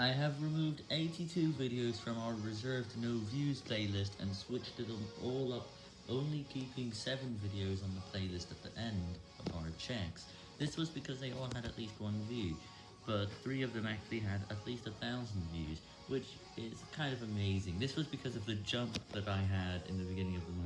I have removed 82 videos from our reserved no views playlist and switched them all up, only keeping 7 videos on the playlist at the end of our checks. This was because they all had at least one view, but 3 of them actually had at least a thousand views, which is kind of amazing. This was because of the jump that I had in the beginning of the month.